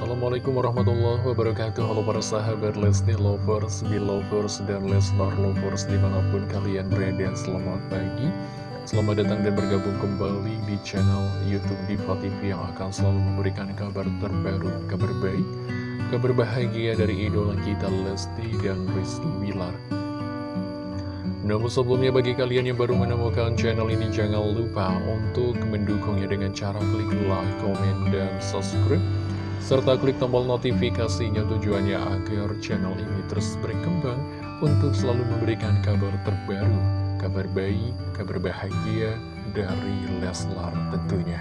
Assalamualaikum warahmatullahi wabarakatuh. Halo para sahabat Lesti Lovers, Belovers, dan Leslar Lovers di mana pun kalian berada Selamat pagi. Selamat datang dan bergabung kembali di channel Youtube Diva TV Yang akan selalu memberikan kabar terbaru, kabar baik Kabar bahagia dari idola kita Lesti dan Rizky Bilar. Namun sebelumnya bagi kalian yang baru menemukan channel ini jangan lupa untuk mendukungnya dengan cara klik like, komen, dan subscribe serta klik tombol notifikasinya tujuannya agar channel ini terus berkembang untuk selalu memberikan kabar terbaru, kabar baik, kabar bahagia dari Leslar tentunya.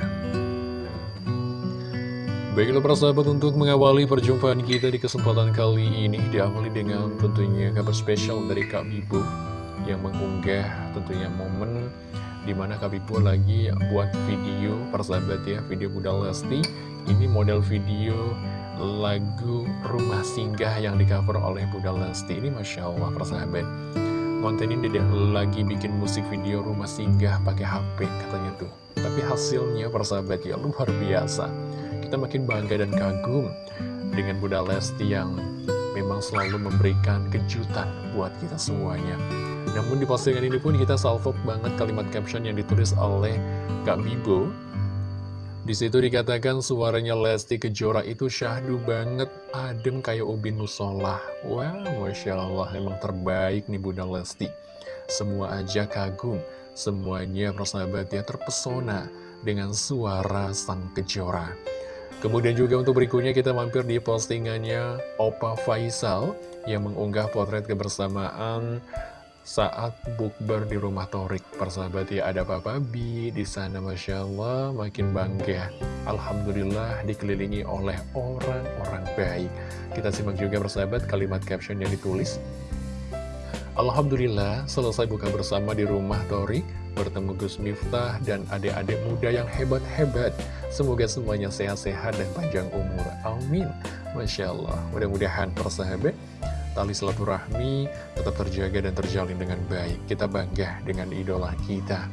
Baiklah para sahabat untuk mengawali perjumpaan kita di kesempatan kali ini diawali dengan tentunya kabar spesial dari Kak Bibu yang mengunggah tentunya momen di mana Kak Bibu lagi buat video persahabat ya, video Bunda Lesti ini model video lagu Rumah Singgah yang di cover oleh Bunda Lesti. Ini Masya Allah persahabat. Konten ini dia lagi bikin musik video Rumah Singgah pakai HP katanya tuh. Tapi hasilnya persahabat ya luar biasa. Kita makin bangga dan kagum dengan Bunda Lesti yang memang selalu memberikan kejutan buat kita semuanya. Namun di postingan ini pun kita salvo banget kalimat caption yang ditulis oleh Kak Bibo di situ dikatakan suaranya Lesti Kejora itu syahdu banget, adem kayak ubin musola. Wah, wow, Masya Allah, emang terbaik nih Bunda Lesti. Semua aja kagum, semuanya persahabat ya terpesona dengan suara sang Kejora. Kemudian juga untuk berikutnya kita mampir di postingannya Opa Faisal yang mengunggah potret kebersamaan saat bukber di rumah Torik. Persahabat ya, ada Papa Bi di sana, Masya Allah, makin bangga. Alhamdulillah dikelilingi oleh orang-orang baik. Kita simak juga persahabat kalimat caption yang ditulis. Alhamdulillah selesai buka bersama di rumah Torik, bertemu Gus Miftah dan adik-adik muda yang hebat-hebat. Semoga semuanya sehat-sehat dan panjang umur. Amin. Masya Allah. Mudah-mudahan persahabat tali silaturahmi tetap terjaga dan terjalin dengan baik. Kita bangga dengan idola kita.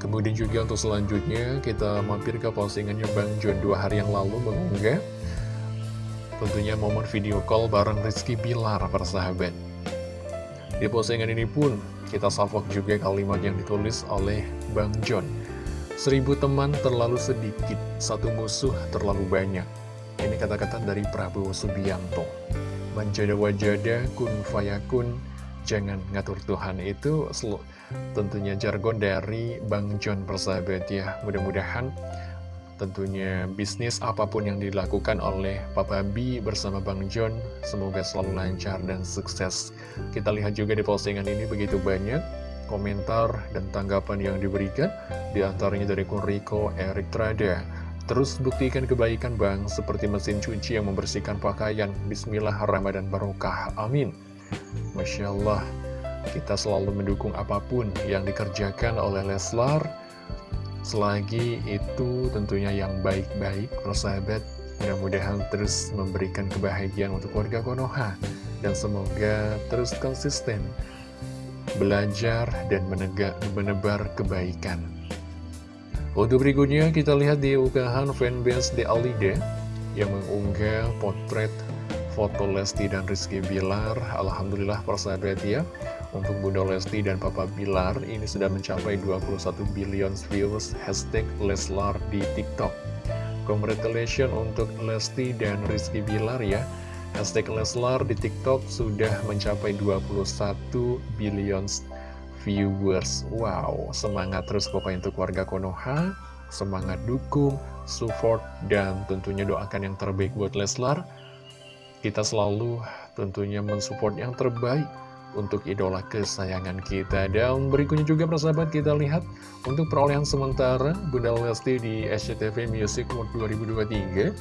Kemudian juga untuk selanjutnya kita mampir ke postingannya Bang John dua hari yang lalu mengunggah tentunya momen video call bareng Rizky Bilar persahabat. Di postingan ini pun kita salvok juga kalimat yang ditulis oleh Bang John. Seribu teman terlalu sedikit, satu musuh terlalu banyak. Ini kata-kata dari Prabowo Subianto. Manjada wajada kun fayakun Jangan ngatur Tuhan itu. Tentunya jargon dari Bang John persahabat ya. Mudah-mudahan tentunya bisnis apa pun yang dilakukan oleh Papa B bersama Bang John Semoga selalu lancar dan sukses. Kita lihat juga di postingan ini begitu banyak komentar dan tanggapan yang diberikan Di antaranya dari Kun Riko, Erik Trada Terus buktikan kebaikan bang, seperti mesin cuci yang membersihkan pakaian. Bismillah Ramadan Barokah. Amin. Masya Allah, kita selalu mendukung apa pun yang dikerjakan oleh Leslar. Selagi itu tentunya yang baik-baik, persahabat. Mudah-mudahan terus memberikan kebahagiaan untuk warga Konoha. Dan semoga terus konsisten belajar dan menegak, menebar kebaikan. Untuk berikutnya kita lihat di unggahan fanbase The Alide yang mengunggah potret foto Lesti dan Rizky Bilar. Alhamdulillah persahabat ya, untuk Bunda Lesti dan Papa Bilar ini sudah mencapai 21 billion views hashtag Leslar di TikTok. Congratulations untuk Lesti dan Rizky Bilar ya. Hashtag Leslar di TikTok sudah mencapai 21 billion viewers Wow, semangat terus pokoknya untuk warga Konoha Semangat dukung, support, dan tentunya doakan yang terbaik buat Leslar Kita selalu tentunya mensupport yang terbaik untuk idola kesayangan kita. Dan berikutnya juga persahabat kita lihat untuk perolehan sementara Bunda Lesti di SCTV Music Award 2023.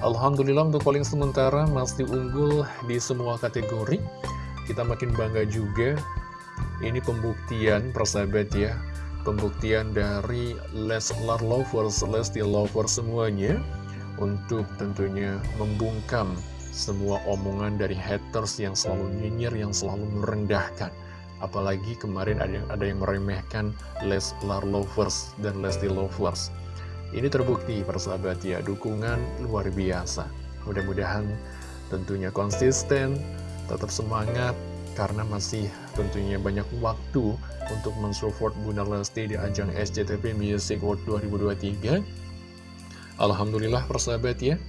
Alhamdulillah untuk paling sementara masih unggul di semua kategori. Kita makin bangga juga. Ini pembuktian persahabat ya. Pembuktian dari Leslar Lovers, Lesti Lovers semuanya. Untuk tentunya membungkam semua omongan dari haters yang selalu nyinyir, yang selalu merendahkan. Apalagi kemarin ada yang, ada yang meremehkan Leslar Lovers dan Lesti Lovers. Ini terbukti persahabat ya, dukungan luar biasa. Mudah-mudahan tentunya konsisten, tetap semangat, karena masih tentunya banyak waktu untuk mensupport Bunda Lesti di ajang SCTV Music World 2023. Alhamdulillah persahabat ya,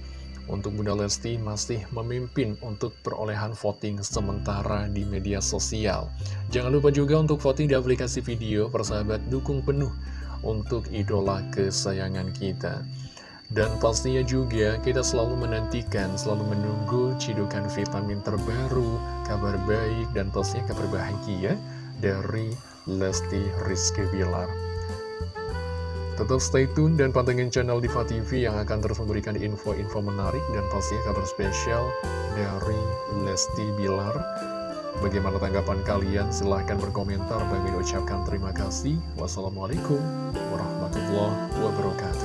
untuk Bunda Lesti masih memimpin untuk perolehan voting sementara di media sosial. Jangan lupa juga untuk voting di aplikasi video, persahabat dukung penuh untuk idola kesayangan kita. Dan pastinya juga kita selalu menantikan, selalu menunggu cidukan vitamin terbaru, kabar baik, dan pastinya kabar bahagia dari Lesti Rizky Bilar. Tetap stay tune dan pantengin channel Diva TV yang akan terus memberikan info-info menarik dan pasti kabar spesial dari Lesti Bilar. Bagaimana tanggapan kalian? Silahkan berkomentar. Bagi ucapkan terima kasih. Wassalamualaikum warahmatullahi wabarakatuh.